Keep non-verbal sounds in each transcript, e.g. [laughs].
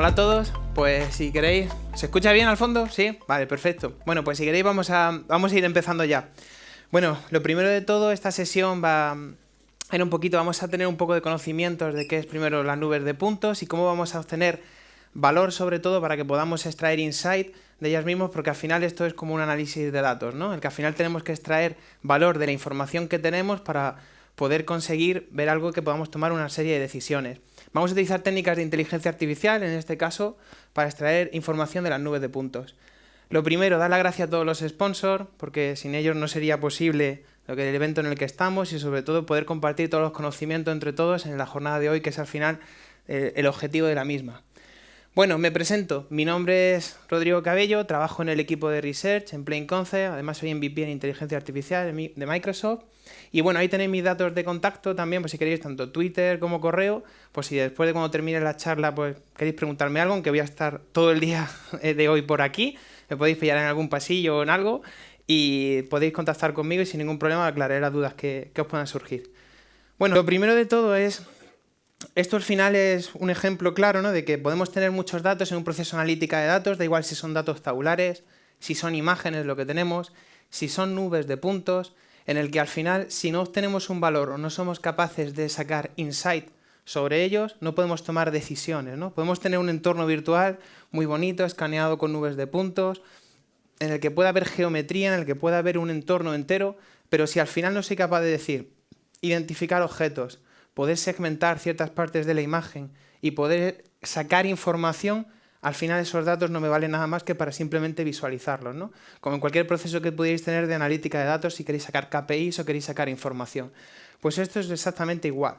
Hola a todos, pues si queréis... ¿Se escucha bien al fondo? ¿Sí? Vale, perfecto. Bueno, pues si queréis vamos a, vamos a ir empezando ya. Bueno, lo primero de todo, esta sesión va a ir un poquito, vamos a tener un poco de conocimientos de qué es primero las nubes de puntos y cómo vamos a obtener valor sobre todo para que podamos extraer insight de ellas mismas, porque al final esto es como un análisis de datos, ¿no? El que al final tenemos que extraer valor de la información que tenemos para poder conseguir ver algo que podamos tomar una serie de decisiones. Vamos a utilizar técnicas de inteligencia artificial, en este caso, para extraer información de las nubes de puntos. Lo primero, dar la gracia a todos los sponsors, porque sin ellos no sería posible lo que el evento en el que estamos y sobre todo poder compartir todos los conocimientos entre todos en la jornada de hoy, que es al final eh, el objetivo de la misma. Bueno, me presento. Mi nombre es Rodrigo Cabello, trabajo en el equipo de Research en Plain Concept, además soy MVP en Inteligencia Artificial de Microsoft. Y bueno, ahí tenéis mis datos de contacto también, pues si queréis tanto Twitter como correo, pues si después de cuando termine la charla pues queréis preguntarme algo, aunque voy a estar todo el día [laughs] de hoy por aquí, me podéis pillar en algún pasillo o en algo y podéis contactar conmigo y sin ningún problema aclararé las dudas que, que os puedan surgir. Bueno, lo primero de todo es esto al final es un ejemplo claro ¿no? de que podemos tener muchos datos en un proceso analítica de datos, da igual si son datos tabulares, si son imágenes lo que tenemos, si son nubes de puntos, en el que al final si no obtenemos un valor o no somos capaces de sacar insight sobre ellos, no podemos tomar decisiones. ¿no? Podemos tener un entorno virtual muy bonito, escaneado con nubes de puntos, en el que pueda haber geometría, en el que pueda haber un entorno entero, pero si al final no soy capaz de decir, identificar objetos, poder segmentar ciertas partes de la imagen y poder sacar información, al final esos datos no me valen nada más que para simplemente visualizarlos, ¿no? Como en cualquier proceso que pudierais tener de analítica de datos, si queréis sacar KPIs o queréis sacar información. Pues esto es exactamente igual.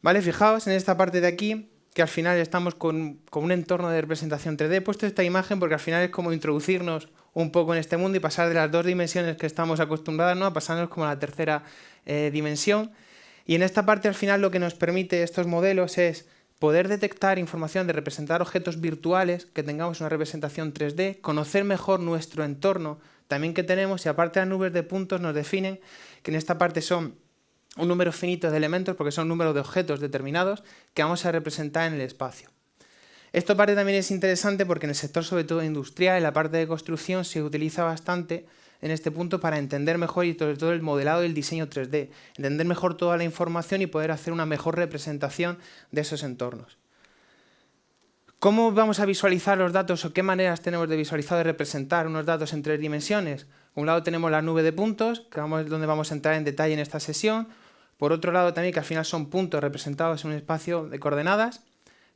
¿Vale? Fijaos en esta parte de aquí, que al final estamos con, un entorno de representación 3D. He puesto esta imagen porque al final es como introducirnos un poco en este mundo y pasar de las dos dimensiones que estamos acostumbrados ¿no? a pasarnos como a la tercera eh, dimensión. Y en esta parte al final lo que nos permite estos modelos es poder detectar información de representar objetos virtuales, que tengamos una representación 3D, conocer mejor nuestro entorno también que tenemos y aparte las nubes de puntos nos definen que en esta parte son un número finito de elementos porque son números de objetos determinados que vamos a representar en el espacio. Esto parte también es interesante porque en el sector sobre todo industrial, en la parte de construcción se utiliza bastante en este punto para entender mejor y sobre todo el modelado y el diseño 3D, entender mejor toda la información y poder hacer una mejor representación de esos entornos. ¿Cómo vamos a visualizar los datos o qué maneras tenemos de visualizar y representar unos datos en tres dimensiones? Por un lado tenemos la nube de puntos, que es donde vamos a entrar en detalle en esta sesión. Por otro lado también que al final son puntos representados en un espacio de coordenadas.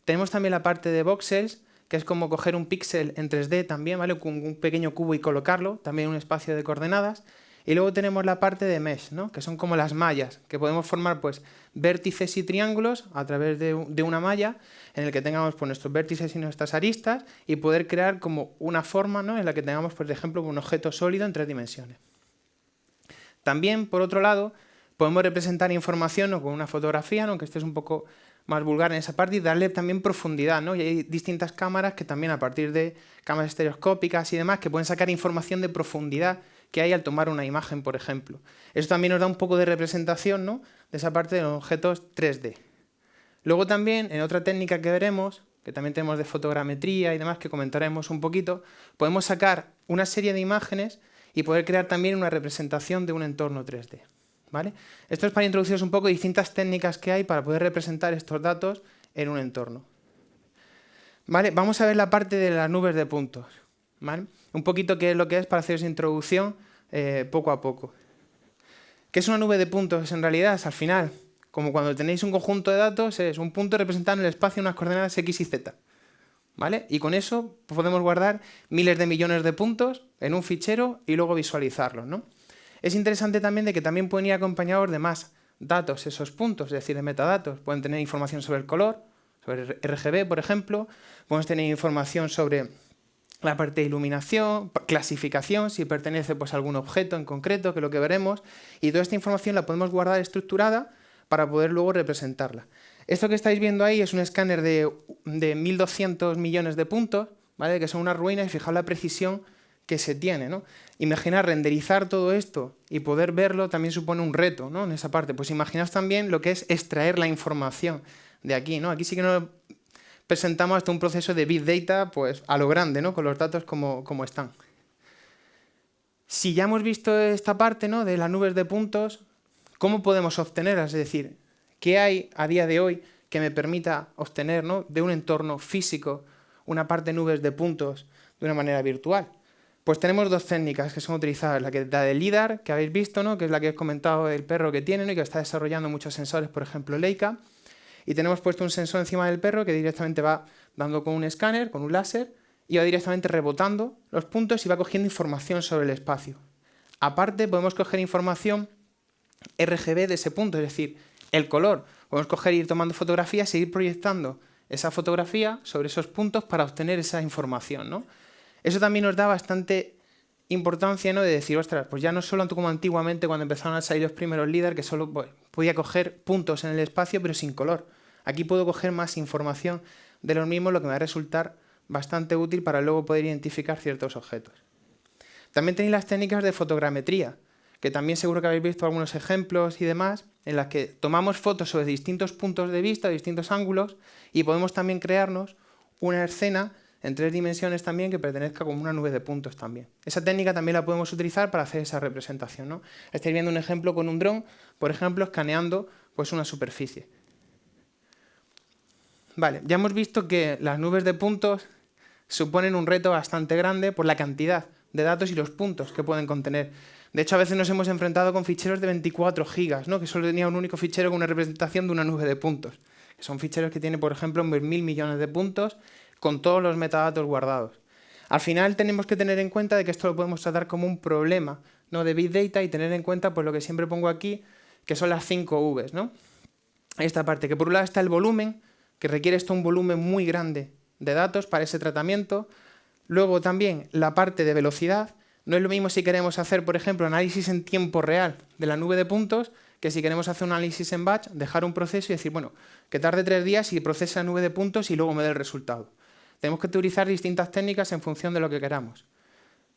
Tenemos también la parte de voxels, que es como coger un píxel en 3D también, ¿vale? Con un pequeño cubo y colocarlo, también un espacio de coordenadas. Y luego tenemos la parte de mesh, ¿no? que son como las mallas, que podemos formar pues, vértices y triángulos a través de, una malla en el que tengamos pues, nuestros vértices y nuestras aristas y poder crear como una forma ¿no? en la que tengamos, por ejemplo, un objeto sólido en tres dimensiones. También, por otro lado, podemos representar información o con una fotografía, ¿no? que esto es un poco más vulgar en esa parte y darle también profundidad, ¿no? Y hay distintas cámaras que también a partir de cámaras estereoscópicas y demás que pueden sacar información de profundidad que hay al tomar una imagen, por ejemplo. Eso también nos da un poco de representación, ¿no? De esa parte de los objetos 3D. Luego también, en otra técnica que veremos, que también tenemos de fotogrametría y demás, que comentaremos un poquito, podemos sacar una serie de imágenes y poder crear también una representación de un entorno 3D. Esto es para introduciros un poco distintas técnicas que hay para poder representar estos datos en un entorno. ¿Vale? Vamos a ver la parte de las nubes de puntos. Un poquito qué es lo que es para haceros introducción eh, poco a poco. ¿Qué es una nube de puntos en realidad? al final, como cuando tenéis un conjunto de datos, es un punto representando en el espacio unas coordenadas x y z. ¿Vale? Y con eso podemos guardar miles de millones de puntos en un fichero y luego visualizarlos. ¿no? Es interesante también de que también pueden ir acompañados de más datos esos puntos, es decir, de metadatos. Pueden tener información sobre el color, sobre RGB, por ejemplo. Podemos tener información sobre la parte de iluminación, clasificación, si pertenece pues, a algún objeto en concreto, que es lo que veremos. Y toda esta información la podemos guardar estructurada para poder luego representarla. Esto que estáis viendo ahí es un escáner de, de 1.200 millones de puntos, ¿vale? que son unas ruinas, y fijaos la precisión que se tiene. ¿no? Imaginar renderizar todo esto y poder verlo también supone un reto ¿no? en esa parte. Pues imaginaos también lo que es extraer la información de aquí. ¿no? Aquí sí que no presentamos hasta un proceso de Big Data pues, a lo grande, ¿no? con los datos como, como están. Si ya hemos visto esta parte ¿no? de las nubes de puntos, ¿cómo podemos obtenerlas? Es decir, ¿qué hay a día de hoy que me permita obtener ¿no? de un entorno físico una parte de nubes de puntos de una manera virtual? Pues tenemos dos técnicas que son utilizadas, la, que, la de LIDAR, que habéis visto, ¿no? que es la que he comentado del perro que tiene y que está desarrollando muchos sensores, por ejemplo Leica, y tenemos puesto un sensor encima del perro que directamente va dando con un escáner, con un láser, y va directamente rebotando los puntos y va cogiendo información sobre el espacio. Aparte, podemos coger información RGB de ese punto, es decir, el color. Podemos coger ir tomando fotografías e ir proyectando esa fotografía sobre esos puntos para obtener esa información. ¿no? Eso también nos da bastante importancia ¿no? de decir, ostras, pues ya no solo como antiguamente cuando empezaron a salir los primeros líderes, que solo pues, podía coger puntos en el espacio pero sin color. Aquí puedo coger más información de los mismos, lo que me va a resultar bastante útil para luego poder identificar ciertos objetos. También tenéis las técnicas de fotogrametría, que también seguro que habéis visto algunos ejemplos y demás, en las que tomamos fotos sobre distintos puntos de vista, distintos ángulos, y podemos también crearnos una escena en tres dimensiones también que pertenezca como una nube de puntos también. Esa técnica también la podemos utilizar para hacer esa representación. ¿no? Estáis viendo un ejemplo con un dron, por ejemplo, escaneando pues, una superficie. Vale, ya hemos visto que las nubes de puntos suponen un reto bastante grande por la cantidad de datos y los puntos que pueden contener. De hecho, a veces nos hemos enfrentado con ficheros de 24 gigas, ¿no? que solo tenía un único fichero con una representación de una nube de puntos. son ficheros que tienen, por ejemplo, mil millones de puntos con todos los metadatos guardados. Al final tenemos que tener en cuenta de que esto lo podemos tratar como un problema de Big Data y tener en cuenta pues, lo que siempre pongo aquí, que son las 5 Vs. ¿no? Esta parte, que por un lado está el volumen, que requiere esto un volumen muy grande de datos para ese tratamiento. Luego también la parte de velocidad. No es lo mismo si queremos hacer, por ejemplo, análisis en tiempo real de la nube de puntos, que si queremos hacer un análisis en batch, dejar un proceso y decir, bueno, que tarde tres días y procese la nube de puntos y luego me dé el resultado. Tenemos que utilizar distintas técnicas en función de lo que queramos.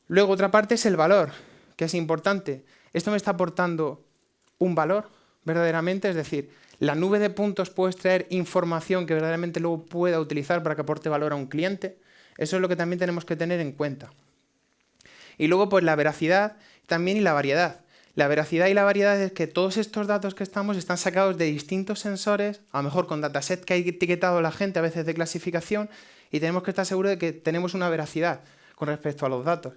Luego otra parte es el valor, que es importante. ¿Esto me está aportando un valor verdaderamente? Es decir, la nube de puntos puede extraer información que verdaderamente luego pueda utilizar para que aporte valor a un cliente. Eso es lo que también tenemos que tener en cuenta. Y luego, pues la veracidad también y la variedad. La veracidad y la variedad es que todos estos datos que estamos están sacados de distintos sensores, a lo mejor con dataset que ha etiquetado la gente a veces de clasificación, y tenemos que estar seguros de que tenemos una veracidad con respecto a los datos.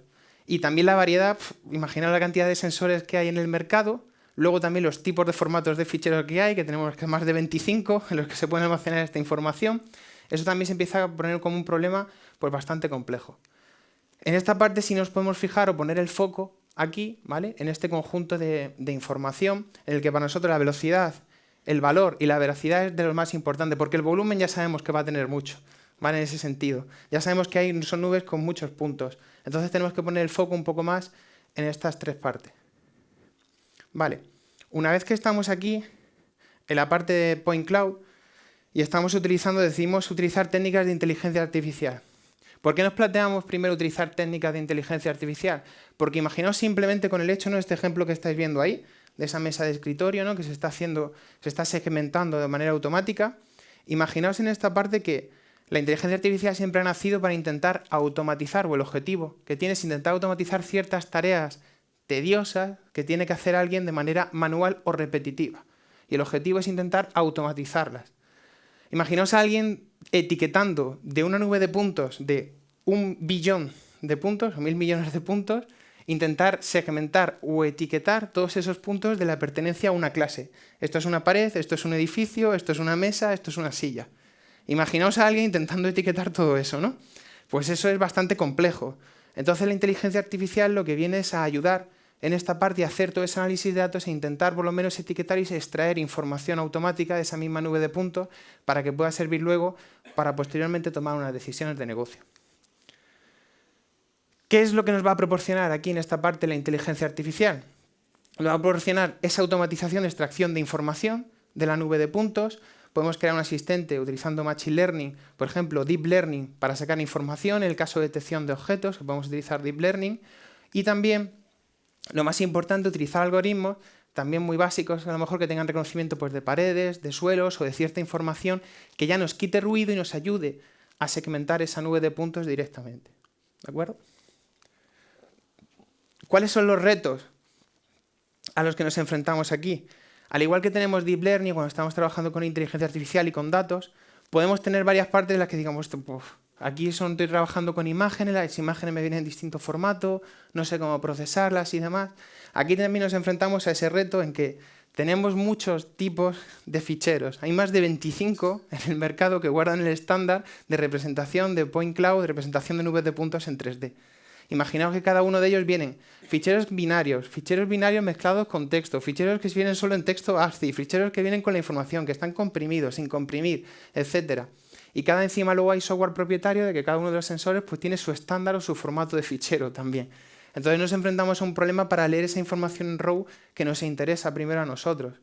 Y también la variedad, imaginar la cantidad de sensores que hay en el mercado, Luego también los tipos de formatos de ficheros que hay, que tenemos más de 25 [laughs] en los que se puede almacenar esta información. Eso también se empieza a poner como un problema pues, bastante complejo. En esta parte sí nos podemos fijar o poner el foco aquí, ¿vale? en este conjunto de, información, en el que para nosotros la velocidad, el valor y la veracidad es de lo más importante, porque el volumen ya sabemos que va a tener mucho, ¿vale? en ese sentido. Ya sabemos que hay, son nubes con muchos puntos, entonces tenemos que poner el foco un poco más en estas tres partes. Vale, una vez que estamos aquí, en la parte de Point Cloud, y estamos utilizando, decidimos utilizar técnicas de inteligencia artificial. ¿Por qué nos planteamos primero utilizar técnicas de inteligencia artificial? Porque imaginaos simplemente con el hecho, ¿no? este ejemplo que estáis viendo ahí, de esa mesa de escritorio ¿no? que se está haciendo, se está segmentando de manera automática. Imaginaos en esta parte que la inteligencia artificial siempre ha nacido para intentar automatizar, o el objetivo que tiene es intentar automatizar ciertas tareas tediosas que tiene que hacer alguien de manera manual o repetitiva. Y el objetivo es intentar automatizarlas. Imaginaos a alguien etiquetando de una nube de puntos de un billón de puntos, o mil millones de puntos, intentar segmentar o etiquetar todos esos puntos de la pertenencia a una clase. Esto es una pared, esto es un edificio, esto es una mesa, esto es una silla. Imaginaos a alguien intentando etiquetar todo eso, ¿no? Pues eso es bastante complejo. Entonces la inteligencia artificial lo que viene es a ayudar en esta parte hacer todo ese análisis de datos e intentar por lo menos etiquetar y extraer información automática de esa misma nube de puntos para que pueda servir luego para posteriormente tomar unas decisiones de negocio. ¿Qué es lo que nos va a proporcionar aquí en esta parte la inteligencia artificial? Nos va a proporcionar esa automatización de extracción de información de la nube de puntos, podemos crear un asistente utilizando Machine Learning, por ejemplo, Deep Learning para sacar información, en el caso de detección de objetos, que podemos utilizar Deep Learning, y también lo más importante, utilizar algoritmos también muy básicos, a lo mejor que tengan reconocimiento pues, de paredes, de suelos o de cierta información que ya nos quite ruido y nos ayude a segmentar esa nube de puntos directamente. ¿De acuerdo? ¿Cuáles son los retos a los que nos enfrentamos aquí? Al igual que tenemos Deep Learning cuando estamos trabajando con inteligencia artificial y con datos, podemos tener varias partes en las que digamos, aquí son, estoy trabajando con imágenes, las imágenes me vienen en distinto formato, no sé cómo procesarlas y demás. Aquí también nos enfrentamos a ese reto en que tenemos muchos tipos de ficheros. Hay más de 25 en el mercado que guardan el estándar de representación de point cloud, representación de nubes de puntos en 3D. Imaginaos que cada uno de ellos vienen ficheros binarios, ficheros binarios mezclados con texto, ficheros que vienen solo en texto ASCII, ficheros que vienen con la información, que están comprimidos, sin comprimir, etc. Y cada encima luego hay software propietario de que cada uno de los sensores pues, tiene su estándar o su formato de fichero también. Entonces nos enfrentamos a un problema para leer esa información en RAW que nos interesa primero a nosotros.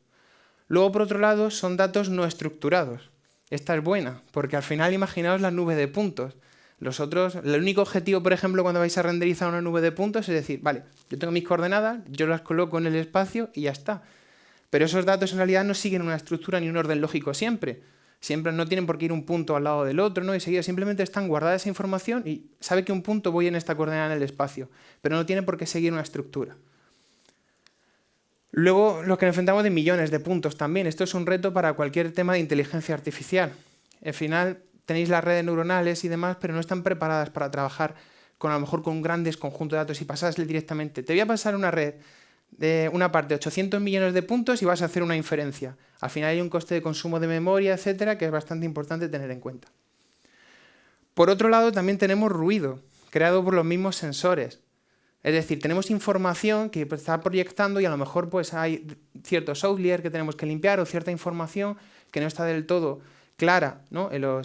Luego, por otro lado, son datos no estructurados. Esta es buena, porque al final imaginaos la nube de puntos. Los otros, el único objetivo, por ejemplo, cuando vais a renderizar una nube de puntos es decir, vale, yo tengo mis coordenadas, yo las coloco en el espacio y ya está. Pero esos datos en realidad no siguen una estructura ni un orden lógico siempre siempre no tienen por qué ir un punto al lado del otro, ¿no? Y seguida simplemente están guardada esa información y sabe que un punto voy en esta coordenada en el espacio, pero no tiene por qué seguir una estructura. Luego, lo que nos enfrentamos de millones de puntos también. Esto es un reto para cualquier tema de inteligencia artificial. Al final tenéis las redes neuronales y demás, pero no están preparadas para trabajar con a lo mejor con grandes conjuntos de datos y pasarle directamente. Te voy a pasar una red de una parte 800 millones de puntos y vas a hacer una inferencia. Al final hay un coste de consumo de memoria, etcétera, que es bastante importante tener en cuenta. Por otro lado, también tenemos ruido, creado por los mismos sensores. Es decir, tenemos información que está proyectando y a lo mejor pues, hay ciertos outliers que tenemos que limpiar o cierta información que no está del todo clara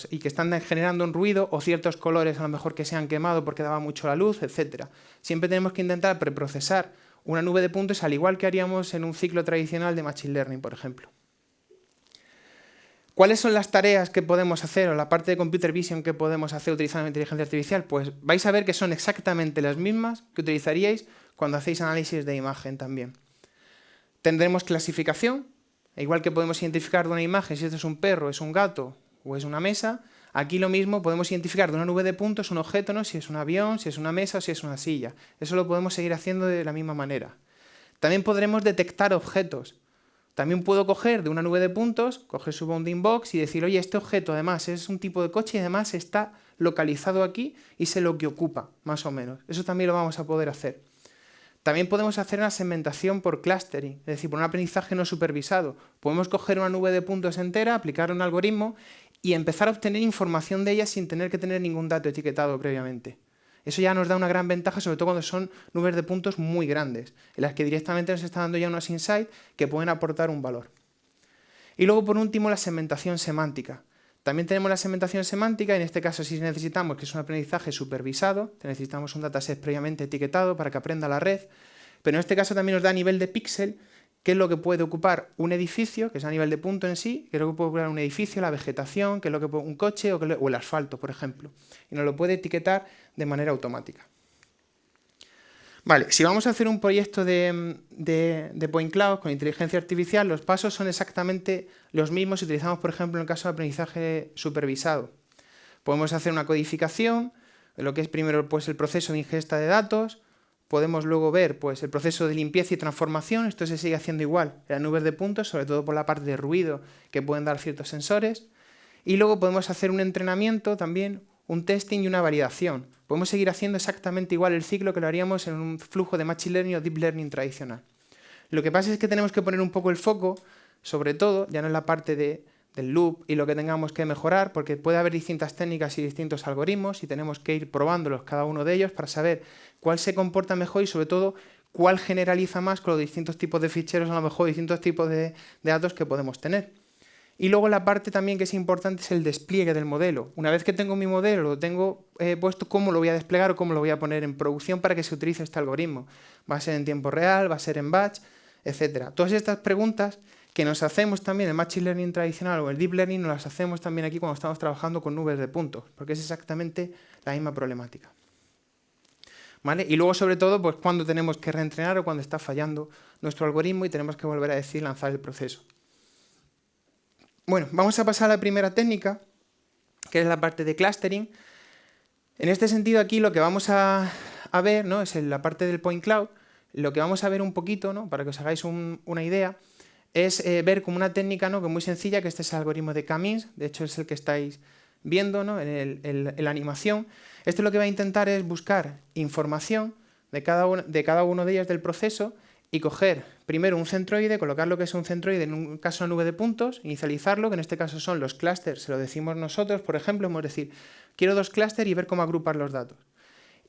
y que están generando un ruido o ciertos colores a lo mejor que se han quemado porque daba mucho la luz, etc. Siempre tenemos que intentar preprocesar una nube de puntos al igual que haríamos en un ciclo tradicional de Machine Learning, por ejemplo. ¿Cuáles son las tareas que podemos hacer o la parte de Computer Vision que podemos hacer utilizando inteligencia artificial? Pues vais a ver que son exactamente las mismas que utilizaríais cuando hacéis análisis de imagen también. Tendremos clasificación, igual que podemos identificar de una imagen si esto es un perro, es un gato o es una mesa, Aquí lo mismo, podemos identificar de una nube de puntos un objeto, ¿no? si es un avión, si es una mesa o si es una silla. Eso lo podemos seguir haciendo de la misma manera. También podremos detectar objetos. También puedo coger de una nube de puntos, coger su bounding box y decir, oye, este objeto además es un tipo de coche y además está localizado aquí y sé lo que ocupa, más o menos. Eso también lo vamos a poder hacer. También podemos hacer una segmentación por clustering, es decir, por un aprendizaje no supervisado. Podemos coger una nube de puntos entera, aplicar un algoritmo y empezar a obtener información de ellas sin tener que tener ningún dato etiquetado previamente. Eso ya nos da una gran ventaja, sobre todo cuando son nubes de puntos muy grandes, en las que directamente nos está dando ya unos insights que pueden aportar un valor. Y luego, por último, la segmentación semántica. También tenemos la segmentación semántica, en este caso si necesitamos, que es un aprendizaje supervisado, necesitamos un dataset previamente etiquetado para que aprenda la red, pero en este caso también nos da a nivel de píxel qué es lo que puede ocupar un edificio, que es a nivel de punto en sí, qué es lo que puede ocupar un edificio, la vegetación, qué es lo que puede, un coche o, el asfalto, por ejemplo. Y nos lo puede etiquetar de manera automática. Si vamos a hacer un proyecto de, de, Point Cloud con inteligencia artificial, los pasos son exactamente los mismos si utilizamos, por ejemplo, en el caso de aprendizaje supervisado. Podemos hacer una codificación, lo que es primero pues, el proceso de ingesta de datos, podemos luego ver pues, el proceso de limpieza y transformación, esto se sigue haciendo igual en las nubes de puntos, sobre todo por la parte de ruido que pueden dar ciertos sensores, y luego podemos hacer un entrenamiento también, un testing y una validación. Podemos seguir haciendo exactamente igual el ciclo que lo haríamos en un flujo de Machine Learning o Deep Learning tradicional. Lo que pasa es que tenemos que poner un poco el foco, sobre todo, ya no en la parte de del loop y lo que tengamos que mejorar, porque puede haber distintas técnicas y distintos algoritmos y tenemos que ir probándolos cada uno de ellos para saber cuál se comporta mejor y sobre todo cuál generaliza más con los distintos tipos de ficheros, a lo mejor distintos tipos de, datos que podemos tener. Y luego la parte también que es importante es el despliegue del modelo. Una vez que tengo mi modelo, lo tengo eh, puesto, cómo lo voy a desplegar o cómo lo voy a poner en producción para que se utilice este algoritmo. Va a ser en tiempo real, va a ser en batch, etc. Todas estas preguntas que nos hacemos también el Machine Learning tradicional o el Deep Learning, nos las hacemos también aquí cuando estamos trabajando con nubes de puntos, porque es exactamente la misma problemática. ¿vale? Y luego, sobre todo, pues cuando tenemos que reentrenar o cuando está fallando nuestro algoritmo y tenemos que volver a decir lanzar el proceso. Bueno, vamos a pasar a la primera técnica, que es la parte de clustering. En este sentido aquí lo que vamos a, ver, ¿no? es la parte del point cloud, lo que vamos a ver un poquito, ¿no? para que os hagáis una idea, es eh, ver como una técnica ¿no? que muy sencilla, que este es el algoritmo de Camins, de hecho es el que estáis viendo ¿no? en, la animación. Esto lo que va a intentar es buscar información de cada, de cada uno de ellos del proceso y coger primero un centroide, colocar lo que es un centroide en un caso una nube de puntos, inicializarlo, que en este caso son los clústeres, se lo decimos nosotros, por ejemplo, hemos decir, quiero dos clústeres y ver cómo agrupar los datos.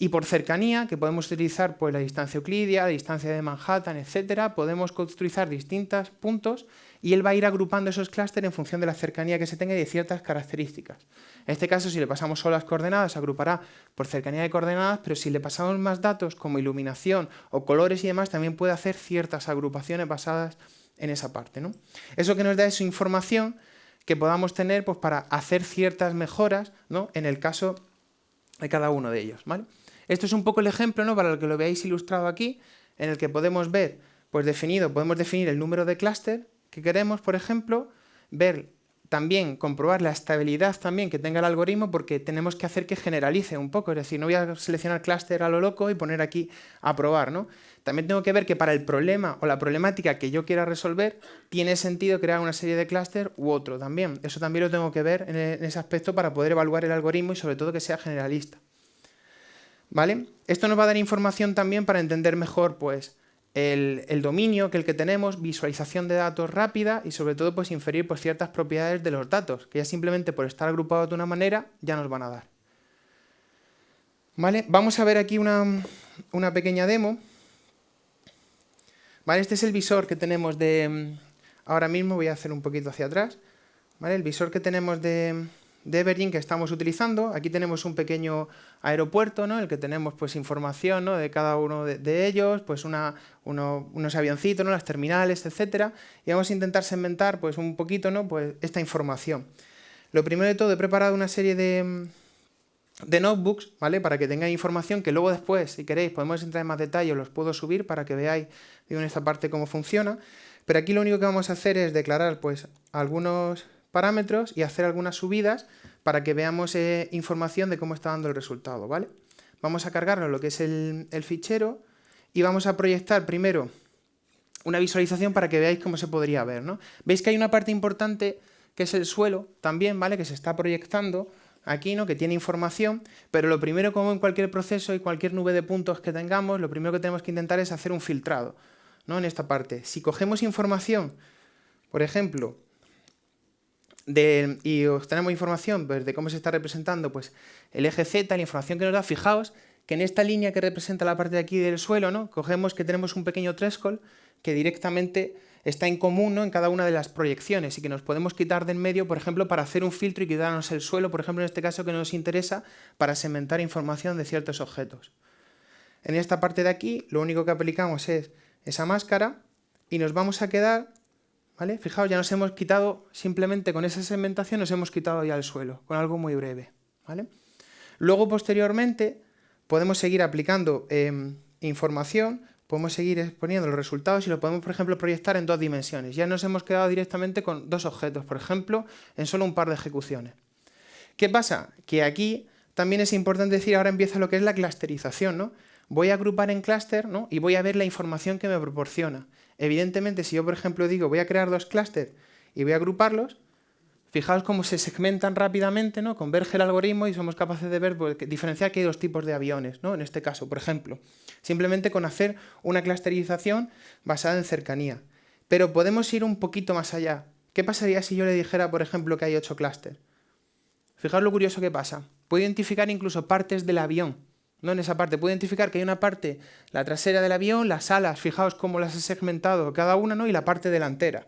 Y por cercanía, que podemos utilizar pues, la distancia euclidia, la distancia de Manhattan, etcétera, podemos utilizar distintos puntos y él va a ir agrupando esos clústeres en función de la cercanía que se tenga y de ciertas características. En este caso, si le pasamos solo las coordenadas, agrupará por cercanía de coordenadas, pero si le pasamos más datos como iluminación o colores y demás, también puede hacer ciertas agrupaciones basadas en esa parte. ¿no? Eso que nos da es información que podamos tener pues, para hacer ciertas mejoras ¿no? en el caso de cada uno de ellos. ¿vale? Esto es un poco el ejemplo, ¿no? para el que lo veáis ilustrado aquí, en el que podemos ver, pues definido, podemos definir el número de clúster que queremos, por ejemplo, ver también, comprobar la estabilidad también que tenga el algoritmo porque tenemos que hacer que generalice un poco, es decir, no voy a seleccionar clúster a lo loco y poner aquí a probar, ¿no? También tengo que ver que para el problema o la problemática que yo quiera resolver, tiene sentido crear una serie de clúster u otro también. Eso también lo tengo que ver en ese aspecto para poder evaluar el algoritmo y sobre todo que sea generalista. ¿Vale? Esto nos va a dar información también para entender mejor pues, el, dominio que el que tenemos, visualización de datos rápida y sobre todo pues, inferir pues, ciertas propiedades de los datos, que ya simplemente por estar agrupados de una manera ya nos van a dar. ¿Vale? Vamos a ver aquí una, pequeña demo. ¿Vale? Este es el visor que tenemos de... Ahora mismo voy a hacer un poquito hacia atrás. ¿Vale? El visor que tenemos de, de Evergreen que estamos utilizando. Aquí tenemos un pequeño aeropuerto, ¿no? En el que tenemos pues, información ¿no? de cada uno de, ellos, pues una, unos avioncitos, ¿no? las terminales, etcétera, y vamos a intentar segmentar pues, un poquito ¿no? pues, esta información. Lo primero de todo, he preparado una serie de, de notebooks, ¿vale? Para que tengáis información que luego después, si queréis, podemos entrar en más detalle, los puedo subir para que veáis digo, en esta parte cómo funciona. Pero aquí lo único que vamos a hacer es declarar pues, algunos parámetros y hacer algunas subidas para que veamos eh, información de cómo está dando el resultado, ¿vale? Vamos a cargarlo lo que es el, fichero y vamos a proyectar primero una visualización para que veáis cómo se podría ver, ¿no? Veis que hay una parte importante que es el suelo también, ¿vale? Que se está proyectando aquí, ¿no? Que tiene información, pero lo primero, como en cualquier proceso y cualquier nube de puntos que tengamos, lo primero que tenemos que intentar es hacer un filtrado, ¿no? En esta parte. Si cogemos información, por ejemplo, y obtenemos información pues, de cómo se está representando pues, el eje Z, la información que nos da, fijaos que en esta línea que representa la parte de aquí del suelo, ¿no? cogemos que tenemos un pequeño threshold que directamente está en común en cada una de las proyecciones y que nos podemos quitar de en medio, por ejemplo, para hacer un filtro y quitarnos el suelo, por ejemplo, en este caso que nos interesa para segmentar información de ciertos objetos. En esta parte de aquí, lo único que aplicamos es esa máscara y nos vamos a quedar Fijaos, ya nos hemos quitado, simplemente con esa segmentación nos hemos quitado ya el suelo, con algo muy breve, ¿vale? Luego, posteriormente, podemos seguir aplicando em, información, podemos seguir exponiendo los resultados y lo podemos, por ejemplo, proyectar en dos dimensiones. Ya nos hemos quedado directamente con dos objetos, por ejemplo, en solo un par de ejecuciones. ¿Qué pasa? Que aquí también es importante decir, ahora empieza lo que es la clusterización, ¿no? Voy a agrupar en clúster ¿no? y voy a ver la información que me proporciona. Evidentemente, si yo, por ejemplo, digo voy a crear dos clústeres y voy a agruparlos, fijaos cómo se segmentan rápidamente, ¿no? Converge el algoritmo y somos capaces de ver, pues, diferenciar que hay dos tipos de aviones, ¿no? En este caso, por ejemplo. Simplemente con hacer una clusterización basada en cercanía. Pero podemos ir un poquito más allá. ¿Qué pasaría si yo le dijera, por ejemplo, que hay ocho clústeres? Fijaos lo curioso que pasa. Puedo identificar incluso partes del avión no en esa parte. Puedo identificar que hay una parte, la trasera del avión, las alas, fijaos cómo las he segmentado cada una, ¿no? y la parte delantera.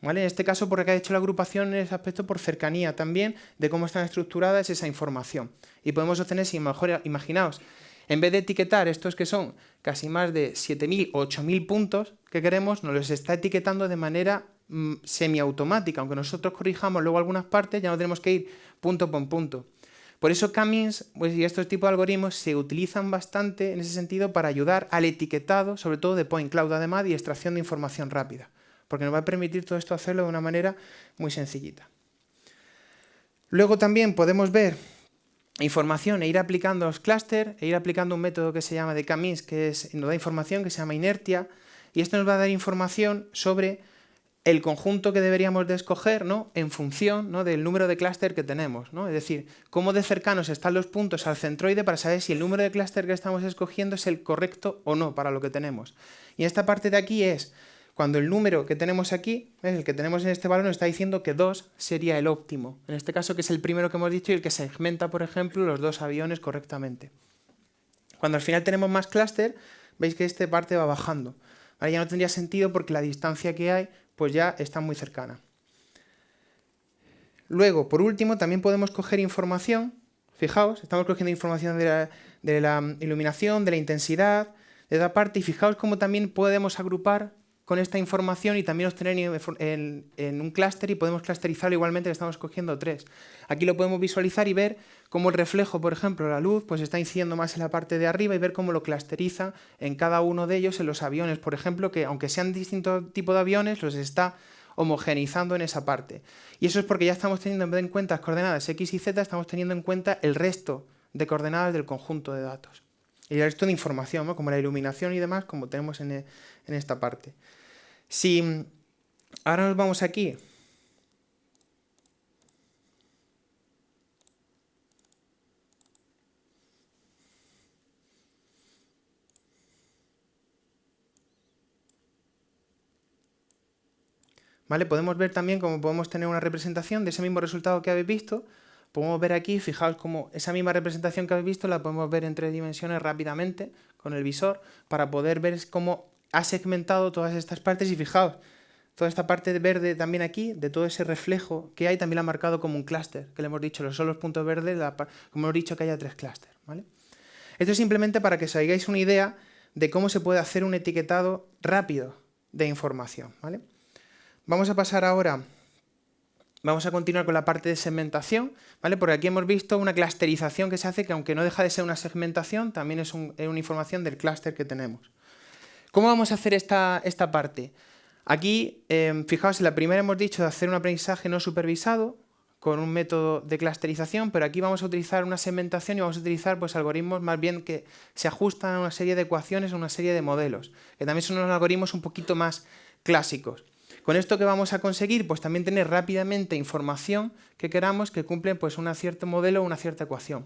¿Vale? En este caso, porque ha hecho la agrupación en ese aspecto por cercanía también de cómo están estructuradas esa información. Y podemos obtener, si mejor, imaginaos, en vez de etiquetar estos que son casi más de 7.000 o 8.000 puntos que queremos, nos los está etiquetando de manera mm, semiautomática. Aunque nosotros corrijamos luego algunas partes, ya no tenemos que ir punto por punto. Por eso Camins pues, y estos tipos de algoritmos se utilizan bastante en ese sentido para ayudar al etiquetado, sobre todo de point cloud además, y extracción de información rápida, porque nos va a permitir todo esto hacerlo de una manera muy sencillita. Luego también podemos ver información e ir aplicando los clústeres, e ir aplicando un método que se llama de Camins, que es, nos da información que se llama inertia, y esto nos va a dar información sobre el conjunto que deberíamos de escoger ¿no? en función ¿no? del número de clúster que tenemos. ¿no? Es decir, cómo de cercanos están los puntos al centroide para saber si el número de clúster que estamos escogiendo es el correcto o no para lo que tenemos. Y esta parte de aquí es cuando el número que tenemos aquí, el que tenemos en este valor, nos está diciendo que 2 sería el óptimo. En este caso, que es el primero que hemos dicho y el que segmenta, por ejemplo, los dos aviones correctamente. Cuando al final tenemos más clúster, veis que esta parte va bajando. ya no tendría sentido porque la distancia que hay pues ya está muy cercana. Luego, por último, también podemos coger información, fijaos, estamos cogiendo información de la, iluminación, de la intensidad, de esa parte, y fijaos cómo también podemos agrupar con esta información y también obtener en, en un clúster y podemos clusterizarlo igualmente que estamos cogiendo tres. Aquí lo podemos visualizar y ver cómo el reflejo, por ejemplo, la luz, pues está incidiendo más en la parte de arriba y ver cómo lo clusteriza en cada uno de ellos en los aviones, por ejemplo, que aunque sean distintos tipos de aviones, los está homogeneizando en esa parte. Y eso es porque ya estamos teniendo en cuenta las coordenadas X y Z, estamos teniendo en cuenta el resto de coordenadas del conjunto de datos. Y el resto de información, como la iluminación y demás, como tenemos en, en esta parte. Si ahora nos vamos aquí ¿Vale? Podemos ver también cómo podemos tener una representación de ese mismo resultado que habéis visto. Podemos ver aquí, fijaos cómo esa misma representación que habéis visto la podemos ver en tres dimensiones rápidamente con el visor para poder ver cómo ha segmentado todas estas partes y fijaos, toda esta parte verde también aquí, de todo ese reflejo que hay, también la ha marcado como un clúster, que le hemos dicho, los son los puntos verdes, como hemos dicho que haya tres clústeres. ¿vale? Esto es simplemente para que os hagáis una idea de cómo se puede hacer un etiquetado rápido de información. ¿vale? Vamos a pasar ahora, vamos a continuar con la parte de segmentación, ¿vale? Porque aquí hemos visto una clusterización que se hace, que aunque no deja de ser una segmentación, también es, una información del clúster que tenemos. ¿Cómo vamos a hacer esta, esta parte? Aquí, eh, fijaos, en la primera hemos dicho de hacer un aprendizaje no supervisado, con un método de clusterización, pero aquí vamos a utilizar una segmentación y vamos a utilizar pues, algoritmos más bien que se ajustan a una serie de ecuaciones, a una serie de modelos, que también son unos algoritmos un poquito más clásicos. Con esto que vamos a conseguir, pues también tener rápidamente información que queramos que cumple pues un cierto modelo o una cierta ecuación.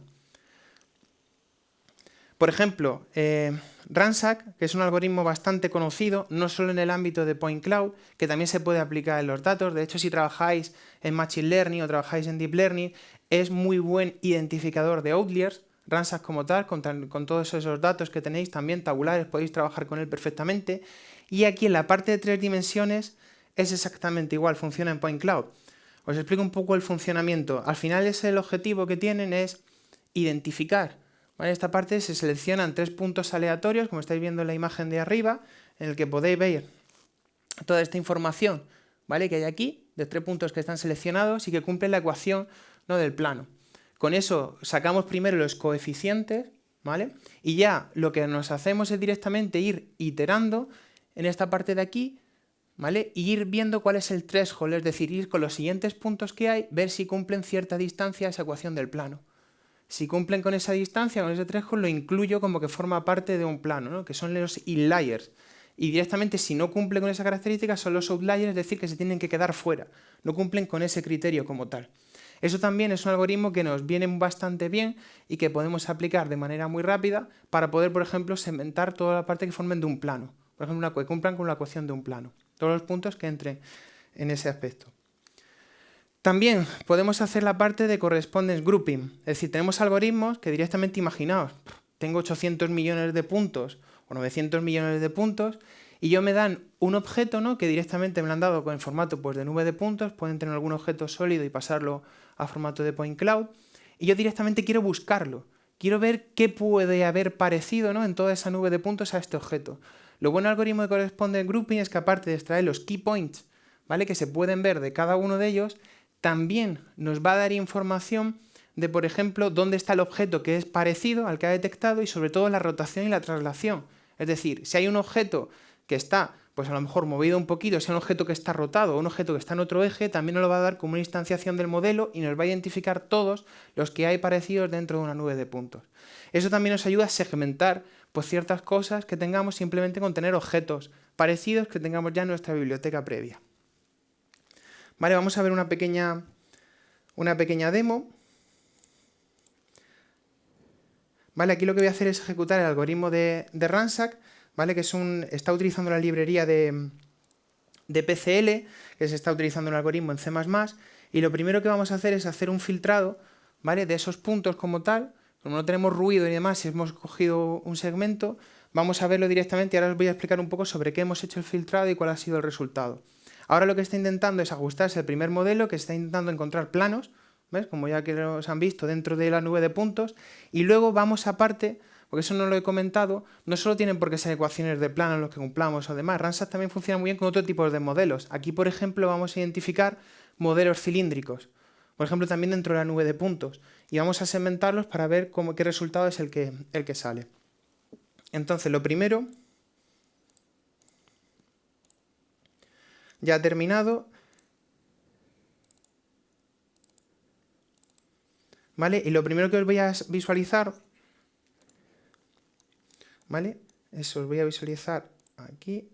Por ejemplo, eh, Ransack, que es un algoritmo bastante conocido, no solo en el ámbito de Point Cloud, que también se puede aplicar en los datos. De hecho, si trabajáis en Machine Learning o trabajáis en Deep Learning, es muy buen identificador de outliers. Ransack como tal, con, con todos esos datos que tenéis también tabulares, podéis trabajar con él perfectamente. Y aquí en la parte de tres dimensiones es exactamente igual, funciona en Point Cloud. Os explico un poco el funcionamiento. Al final es el objetivo que tienen es identificar. En esta parte se seleccionan tres puntos aleatorios, como estáis viendo en la imagen de arriba, en el que podéis ver toda esta información ¿vale? que hay aquí, de tres puntos que están seleccionados y que cumplen la ecuación ¿no? del plano. Con eso sacamos primero los coeficientes, ¿vale? Y ya lo que nos hacemos es directamente ir iterando en esta parte de aquí ¿vale? Y ir viendo cuál es el threshold, es decir, ir con los siguientes puntos que hay, ver si cumplen cierta distancia esa ecuación del plano. Si cumplen con esa distancia, con ese threshold, lo incluyo como que forma parte de un plano, que son los inliers. Y directamente, si no cumplen con esa característica, son los outliers, es decir, que se tienen que quedar fuera. No cumplen con ese criterio como tal. Eso también es un algoritmo que nos viene bastante bien y que podemos aplicar de manera muy rápida para poder, por ejemplo, segmentar toda la parte que formen de un plano. Por ejemplo, que cumplan con la ecuación de un plano todos los puntos que entren en ese aspecto. También podemos hacer la parte de correspondence grouping, es decir, tenemos algoritmos que directamente imaginaos, tengo 800 millones de puntos o 900 millones de puntos y yo me dan un objeto ¿no? que directamente me lo han dado el formato pues, de nube de puntos, pueden tener algún objeto sólido y pasarlo a formato de point cloud y yo directamente quiero buscarlo, quiero ver qué puede haber parecido ¿no? en toda esa nube de puntos a este objeto. Lo bueno del algoritmo de corresponde grouping es que aparte de extraer los key points, ¿vale? que se pueden ver de cada uno de ellos, también nos va a dar información de, por ejemplo, dónde está el objeto que es parecido al que ha detectado y sobre todo la rotación y la traslación. Es decir, si hay un objeto que está, pues a lo mejor movido un poquito, si hay un objeto que está rotado o un objeto que está en otro eje, también nos lo va a dar como una instanciación del modelo y nos va a identificar todos los que hay parecidos dentro de una nube de puntos. Eso también nos ayuda a segmentar pues, ciertas cosas que tengamos simplemente con tener objetos parecidos que tengamos ya en nuestra biblioteca previa. Vale, vamos a ver una pequeña, una pequeña demo. Vale, aquí lo que voy a hacer es ejecutar el algoritmo de, de Ransack, ¿vale? que es un, está utilizando la librería de, de PCL, que se está utilizando un algoritmo en C++, y lo primero que vamos a hacer es hacer un filtrado ¿vale? de esos puntos como tal, como no tenemos ruido y demás, si hemos cogido un segmento, vamos a verlo directamente y ahora os voy a explicar un poco sobre qué hemos hecho el filtrado y cuál ha sido el resultado. Ahora lo que está intentando es ajustarse al primer modelo, que está intentando encontrar planos, ¿ves? como ya que los han visto dentro de la nube de puntos, y luego vamos aparte, porque eso no lo he comentado, no solo tienen por qué ser ecuaciones de planos los que cumplamos o demás, Ransat también funciona muy bien con otro tipo de modelos. Aquí, por ejemplo, vamos a identificar modelos cilíndricos, por ejemplo, también dentro de la nube de puntos, y vamos a segmentarlos para ver cómo, qué resultado es el que, el que sale. Entonces, lo primero, ya terminado, ¿vale? Y lo primero que os voy a visualizar, ¿vale? Eso os voy a visualizar aquí.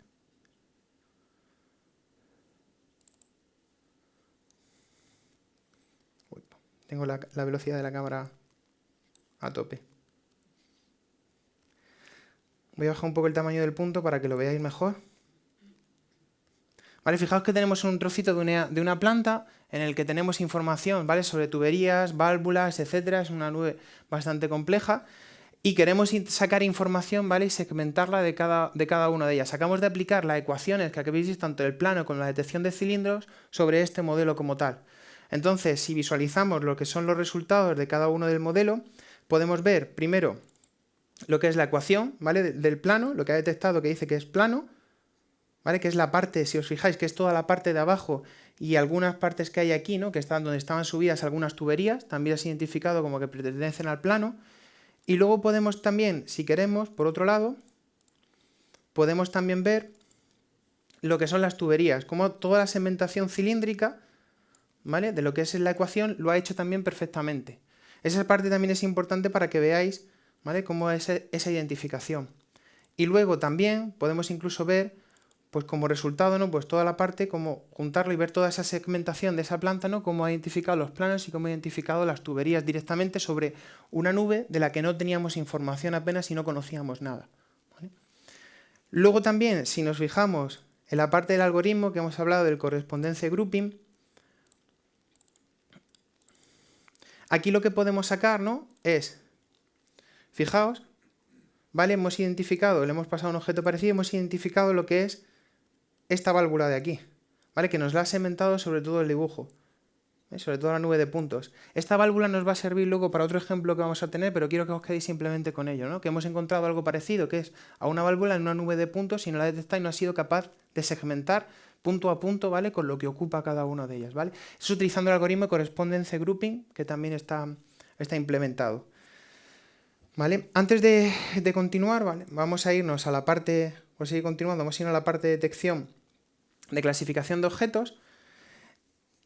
tengo la, la velocidad de la cámara a tope. Voy a bajar un poco el tamaño del punto para que lo veáis mejor. Vale, fijaos que tenemos un trocito de una, de una, planta en el que tenemos información ¿vale? sobre tuberías, válvulas, etcétera. Es una nube bastante compleja y queremos sacar información ¿vale? y segmentarla de cada, de cada una de ellas. Acabamos de aplicar las ecuaciones que habéis visto tanto el plano como la detección de cilindros sobre este modelo como tal. Entonces, si visualizamos lo que son los resultados de cada uno del modelo, podemos ver primero lo que es la ecuación ¿vale? del plano, lo que ha detectado que dice que es plano, ¿vale? que es la parte, si os fijáis, que es toda la parte de abajo y algunas partes que hay aquí, ¿no? que están donde estaban subidas algunas tuberías, también es identificado como que pertenecen al plano. Y luego podemos también, si queremos, por otro lado, podemos también ver lo que son las tuberías, como toda la segmentación cilíndrica ¿vale? de lo que es la ecuación lo ha hecho también perfectamente. Esa parte también es importante para que veáis ¿vale? Cómo es esa identificación. Y luego también podemos incluso ver, pues como resultado, ¿no? Pues toda la parte, como juntarlo y ver toda esa segmentación de esa planta, ¿no? Cómo ha identificado los planos y cómo ha identificado las tuberías directamente sobre una nube de la que no teníamos información apenas y no conocíamos nada. Luego también, si nos fijamos en la parte del algoritmo que hemos hablado del correspondencia grouping, aquí lo que podemos sacar ¿no? es Fijaos, ¿vale? Hemos identificado, le hemos pasado un objeto parecido, hemos identificado lo que es esta válvula de aquí, ¿vale? Que nos la ha segmentado sobre todo el dibujo, ¿eh? sobre todo la nube de puntos. Esta válvula nos va a servir luego para otro ejemplo que vamos a tener, pero quiero que os quedéis simplemente con ello, ¿no? Que hemos encontrado algo parecido, que es a una válvula en una nube de puntos y no la detecta y no ha sido capaz de segmentar punto a punto, ¿vale? Con lo que ocupa cada una de ellas, ¿vale? Es utilizando el algoritmo de correspondence grouping, que también está, está implementado. Antes de, continuar, vamos a irnos a la parte, a seguir continuando, vamos a a la parte de detección de clasificación de objetos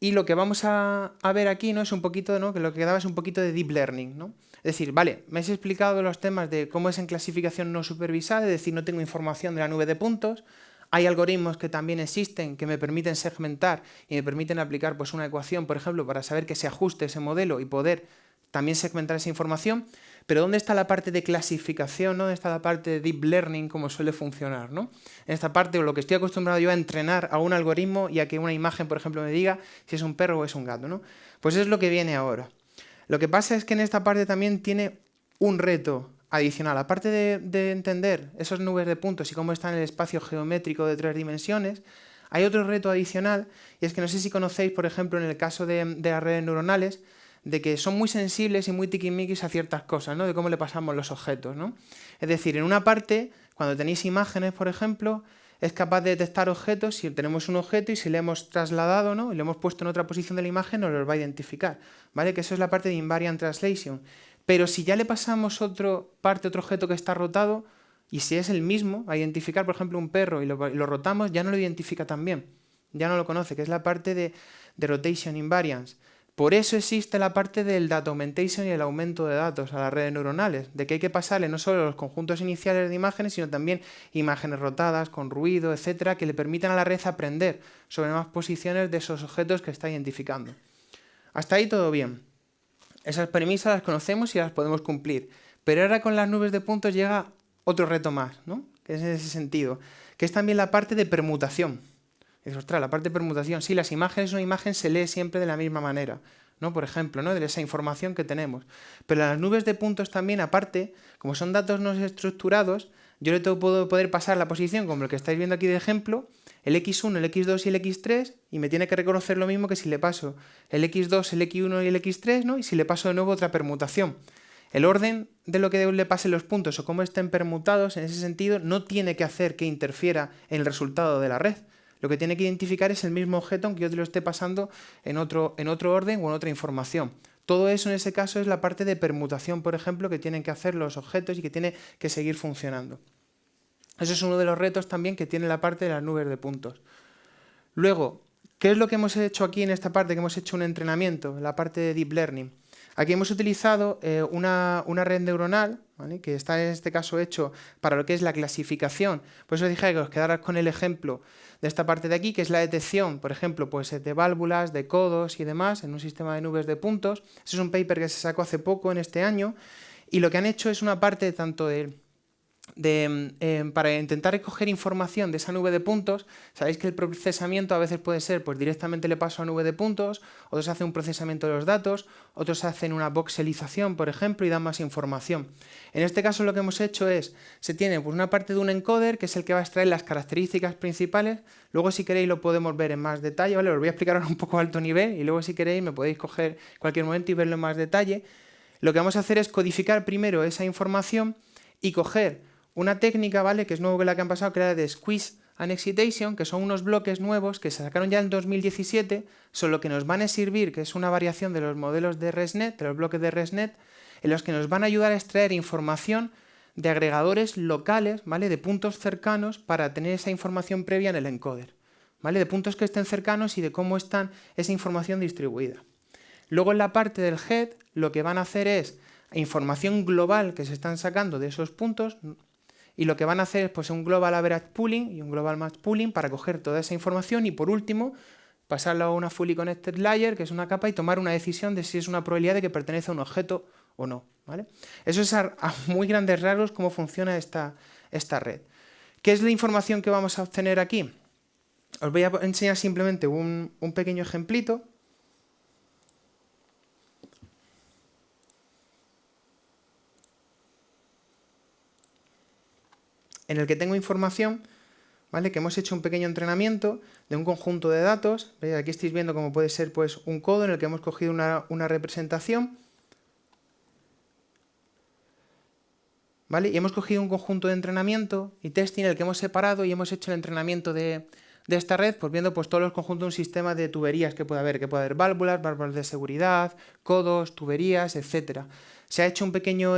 y lo que vamos a, ver aquí ¿no? es un poquito, ¿no? que lo que quedaba es un poquito de deep learning. ¿no? Es decir, vale, me has explicado los temas de cómo es en clasificación no supervisada, es decir, no tengo información de la nube de puntos, hay algoritmos que también existen que me permiten segmentar y me permiten aplicar pues, una ecuación, por ejemplo, para saber que se ajuste ese modelo y poder también segmentar esa información, pero ¿dónde está la parte de clasificación? ¿Dónde está la parte de deep learning, como suele funcionar? ¿no? En esta parte, lo que estoy acostumbrado yo a entrenar a un algoritmo y a que una imagen, por ejemplo, me diga si es un perro o es un gato. ¿no? Pues es lo que viene ahora. Lo que pasa es que en esta parte también tiene un reto adicional. Aparte de, entender esas nubes de puntos y cómo están en el espacio geométrico de tres dimensiones, hay otro reto adicional, y es que no sé si conocéis, por ejemplo, en el caso de, de las redes neuronales, de que son muy sensibles y muy tiquismiquis a ciertas cosas, ¿no? De cómo le pasamos los objetos, ¿no? Es decir, en una parte, cuando tenéis imágenes, por ejemplo, es capaz de detectar objetos, si tenemos un objeto y si le hemos trasladado, ¿no? Y le hemos puesto en otra posición de la imagen, nos los va a identificar, ¿vale? Que eso es la parte de invariant translation. Pero si ya le pasamos otra parte, otro objeto que está rotado, y si es el mismo, a identificar, por ejemplo, un perro y lo, rotamos, ya no lo identifica también, ya no lo conoce, que es la parte de, de rotation invariance. Por eso existe la parte del data augmentation y el aumento de datos a las redes neuronales, de que hay que pasarle no solo los conjuntos iniciales de imágenes, sino también imágenes rotadas, con ruido, etcétera, que le permitan a la red aprender sobre más posiciones de esos objetos que está identificando. Hasta ahí todo bien. Esas premisas las conocemos y las podemos cumplir. Pero ahora con las nubes de puntos llega otro reto más, ¿no? que es en ese sentido, que es también la parte de permutación. Dices, ostras, la parte de permutación, sí, las imágenes, una imagen se lee siempre de la misma manera, ¿no? Por ejemplo, ¿no? De esa información que tenemos. Pero las nubes de puntos también, aparte, como son datos no estructurados, yo le puedo poder pasar la posición como el que estáis viendo aquí de ejemplo, el x1, el x2 y el x3, y me tiene que reconocer lo mismo que si le paso el x2, el x1 y el x3, ¿no? Y si le paso de nuevo otra permutación. El orden de lo que le pasen los puntos o cómo estén permutados, en ese sentido, no tiene que hacer que interfiera en el resultado de la red, lo que tiene que identificar es el mismo objeto aunque yo te lo esté pasando en otro, en otro orden o en otra información. Todo eso en ese caso es la parte de permutación, por ejemplo, que tienen que hacer los objetos y que tiene que seguir funcionando. Eso es uno de los retos también que tiene la parte de las nubes de puntos. Luego, ¿qué es lo que hemos hecho aquí en esta parte? Que hemos hecho un entrenamiento, la parte de Deep Learning. Aquí hemos utilizado eh, una, red neuronal, que está en este caso hecho para lo que es la clasificación. Por eso dije que os quedaras con el ejemplo de esta parte de aquí, que es la detección, por ejemplo, pues, de válvulas, de codos y demás en un sistema de nubes de puntos. Ese es un paper que se sacó hace poco, en este año, y lo que han hecho es una parte tanto de em, para intentar recoger información de esa nube de puntos, sabéis que el procesamiento a veces puede ser, pues directamente le paso a nube de puntos, otros hacen un procesamiento de los datos, otros hacen una voxelización, por ejemplo, y dan más información. En este caso lo que hemos hecho es, se tiene pues, una parte de un encoder, que es el que va a extraer las características principales, luego si queréis lo podemos ver en más detalle, ¿vale? Os voy a explicar ahora un poco a alto nivel, y luego si queréis me podéis coger cualquier momento y verlo en más detalle. Lo que vamos a hacer es codificar primero esa información y coger una técnica, ¿vale? Que es nuevo que la que han pasado, que era de Squeeze and Excitation, que son unos bloques nuevos que se sacaron ya en 2017, solo que nos van a servir, que es una variación de los modelos de ResNet, de los bloques de ResNet, en los que nos van a ayudar a extraer información de agregadores locales, ¿vale? De puntos cercanos para tener esa información previa en el encoder, ¿vale? De puntos que estén cercanos y de cómo está esa información distribuida. Luego en la parte del head, lo que van a hacer es información global que se están sacando de esos puntos, y lo que van a hacer es pues, un Global Average Pooling y un Global Match Pooling para coger toda esa información y por último pasarlo a una Fully Connected Layer, que es una capa, y tomar una decisión de si es una probabilidad de que pertenece a un objeto o no. ¿vale? Eso es a, muy grandes rasgos cómo funciona esta, esta red. ¿Qué es la información que vamos a obtener aquí? Os voy a enseñar simplemente un, un pequeño ejemplito en el que tengo información, ¿vale? Que hemos hecho un pequeño entrenamiento de un conjunto de datos. Aquí estáis viendo cómo puede ser pues, un codo en el que hemos cogido una, representación. ¿Vale? Y hemos cogido un conjunto de entrenamiento y testing en el que hemos separado y hemos hecho el entrenamiento de, esta red, pues viendo pues, todos los conjuntos de un sistema de tuberías que puede haber, que puede haber válvulas, válvulas de seguridad, codos, tuberías, etc. Se ha hecho un pequeño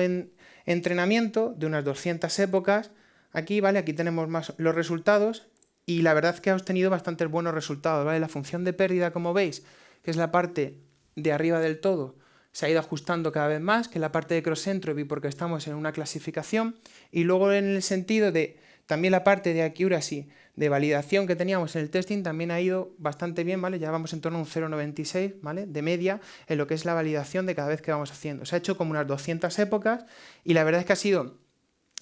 entrenamiento de unas 200 épocas Aquí, ¿vale? Aquí tenemos más los resultados y la verdad es que ha obtenido bastantes buenos resultados, ¿vale? La función de pérdida, como veis, que es la parte de arriba del todo, se ha ido ajustando cada vez más, que la parte de cross entropy porque estamos en una clasificación, y luego en el sentido de también la parte de accuracy, de validación que teníamos en el testing, también ha ido bastante bien, ¿vale? Ya vamos en torno a un 0,96, ¿vale? De media en lo que es la validación de cada vez que vamos haciendo. Se ha hecho como unas 200 épocas y la verdad es que ha sido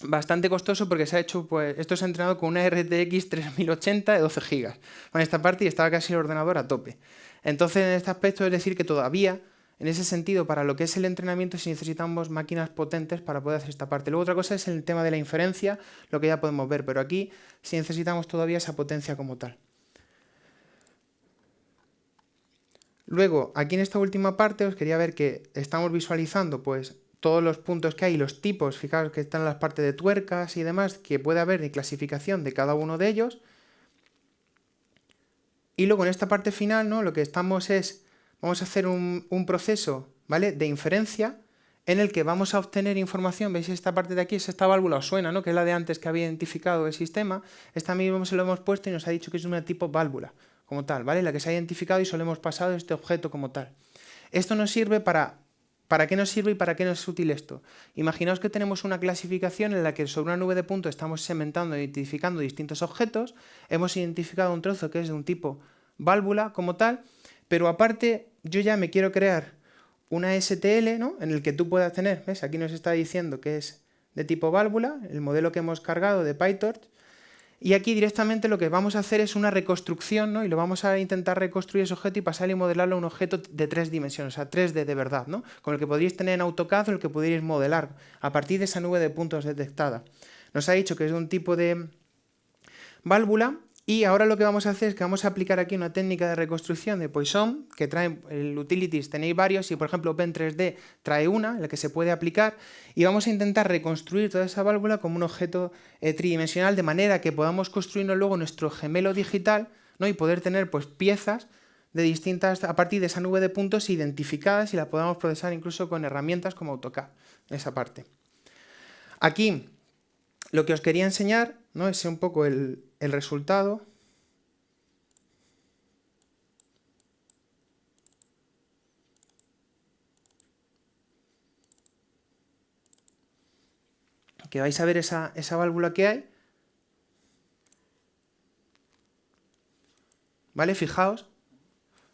bastante costoso porque se ha hecho, pues, esto se ha entrenado con una RTX 3080 de 12 GB. En esta parte y estaba casi el ordenador a tope. Entonces, en este aspecto es decir que todavía, en ese sentido, para lo que es el entrenamiento, si necesitamos máquinas potentes para poder hacer esta parte. Luego otra cosa es el tema de la inferencia, lo que ya podemos ver, pero aquí sí necesitamos todavía esa potencia como tal. Luego, aquí en esta última parte os quería ver que estamos visualizando pues todos los puntos que hay, los tipos, fijaos que están las partes de tuercas y demás, que puede haber de clasificación de cada uno de ellos, y luego en esta parte final, ¿no? Lo que estamos es, vamos a hacer un, proceso, ¿vale? De inferencia en el que vamos a obtener información, veis esta parte de aquí, es esta válvula os suena, ¿no? que es la de antes que había identificado el sistema, esta misma se lo hemos puesto y nos ha dicho que es una tipo válvula, como tal, ¿vale? La que se ha identificado y solo hemos pasado este objeto como tal. Esto nos sirve para... ¿Para qué nos sirve y para qué nos es útil esto? Imaginaos que tenemos una clasificación en la que sobre una nube de puntos estamos segmentando, identificando distintos objetos, hemos identificado un trozo que es de un tipo válvula como tal, pero aparte yo ya me quiero crear una STL ¿no? en el que tú puedas tener, ¿ves? Aquí nos está diciendo que es de tipo válvula, el modelo que hemos cargado de PyTorch, y aquí directamente lo que vamos a hacer es una reconstrucción, ¿no? Y lo vamos a intentar reconstruir ese objeto y pasar y modelarlo a un objeto de tres dimensiones, o sea, 3D de verdad, ¿no? Con el que podríais tener en AutoCAD o el que podríais modelar a partir de esa nube de puntos detectada. Nos ha dicho que es un tipo de válvula y ahora lo que vamos a hacer es que vamos a aplicar aquí una técnica de reconstrucción de Poisson, que trae el utilities, tenéis varios, y por ejemplo Open3D trae una, la que se puede aplicar, y vamos a intentar reconstruir toda esa válvula como un objeto eh, tridimensional, de manera que podamos construirnos luego nuestro gemelo digital, ¿no? y poder tener pues piezas de distintas, a partir de esa nube de puntos identificadas y la podamos procesar incluso con herramientas como AutoCAD, esa parte. Aquí lo que os quería enseñar ¿no? es un poco el, el resultado que vais a ver esa, esa válvula que hay. ¿Vale? Fijaos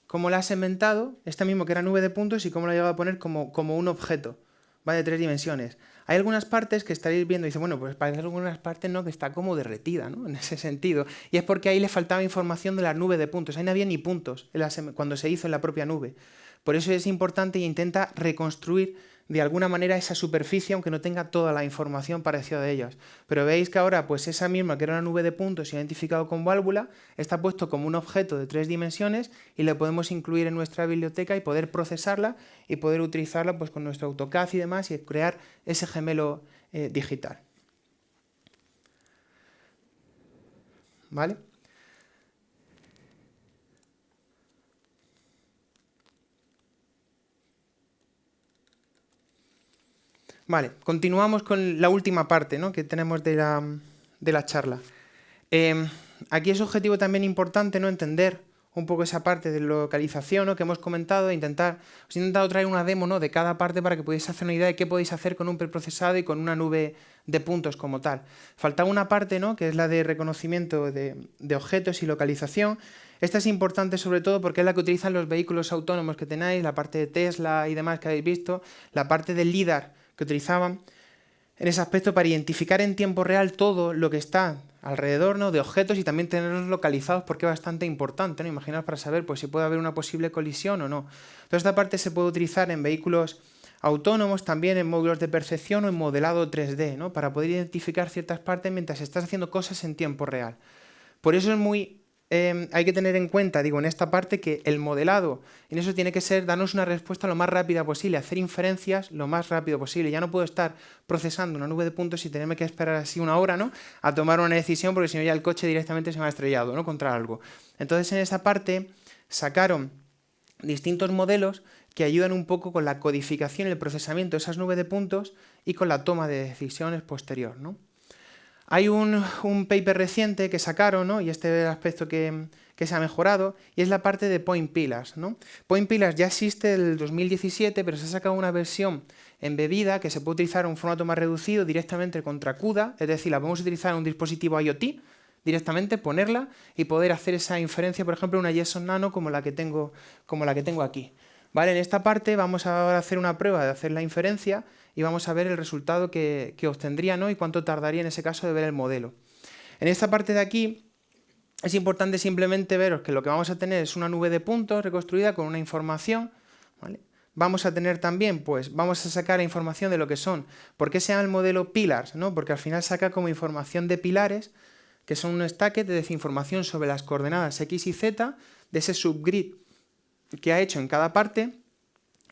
cómo la ha segmentado, esta mismo que era nube de puntos, y cómo la ha llegado a poner como, como un objeto, ¿vale? De tres dimensiones. Hay algunas partes que estaréis viendo y dice, bueno, pues parece algunas partes no que está como derretida, ¿no? [laughs] En ese sentido. Y es porque ahí le faltaba información de la nube de puntos. Ahí no había ni puntos cuando se hizo en la propia nube. Por eso es importante y intenta reconstruir de alguna manera esa superficie, aunque no tenga toda la información parecida de ellas. Pero veis que ahora, pues esa misma, que era una nube de puntos identificado con válvula, está puesto como un objeto de tres dimensiones y le podemos incluir en nuestra biblioteca y poder procesarla y poder utilizarla pues, con nuestro AutoCAD y demás y crear ese gemelo eh, digital. ¿Vale? Vale, continuamos con la última parte ¿no? que tenemos de la, charla. Em, aquí es objetivo también importante no entender un poco esa parte de localización ¿no? que hemos comentado, intentar, os he intentado traer una demo ¿no? de cada parte para que podáis hacer una idea de qué podéis hacer con un preprocesado y con una nube de puntos como tal. Faltaba una parte ¿no? que es la de reconocimiento de, de objetos y localización. Esta es importante sobre todo porque es la que utilizan los vehículos autónomos que tenéis, la parte de Tesla y demás que habéis visto, la parte del LIDAR que utilizaban en ese aspecto para identificar en tiempo real todo lo que está alrededor ¿no? de objetos y también tenerlos localizados porque es bastante importante, ¿no? Imaginaos para saber pues, si puede haber una posible colisión o no. Toda esta parte se puede utilizar en vehículos autónomos, también en módulos de percepción o en modelado 3D, ¿no? para poder identificar ciertas partes mientras estás haciendo cosas en tiempo real. Por eso es muy Em, hay que tener en cuenta, digo, en esta parte que el modelado, en eso tiene que ser darnos una respuesta lo más rápida posible, hacer inferencias lo más rápido posible. Ya no puedo estar procesando una nube de puntos y tenerme que esperar así una hora, ¿no? A tomar una decisión porque si no ya el coche directamente se me ha estrellado, ¿no? Contra algo. Entonces en esa parte sacaron distintos modelos que ayudan un poco con la codificación y el procesamiento de esas nubes de puntos y con la toma de decisiones posterior, ¿no? Hay un, paper reciente que sacaron, ¿no? y este es el aspecto que, se ha mejorado, y es la parte de Point Pillars. ¿no? Point Pillars ya existe el 2017, pero se ha sacado una versión embebida que se puede utilizar en un formato más reducido directamente contra CUDA, es decir, la podemos utilizar en un dispositivo IoT, directamente ponerla y poder hacer esa inferencia, por ejemplo, una JSON Nano como la que tengo, como la que tengo aquí. ¿Vale? En esta parte vamos a hacer una prueba de hacer la inferencia y vamos a ver el resultado que, obtendría ¿no? y cuánto tardaría en ese caso de ver el modelo. En esta parte de aquí es importante simplemente veros que lo que vamos a tener es una nube de puntos reconstruida con una información. Vamos a tener también, pues vamos a sacar información de lo que son, ¿por qué se llama el modelo pillars? ¿no? Porque al final saca como información de pilares, que son un stack de información sobre las coordenadas x y z de ese subgrid que ha hecho en cada parte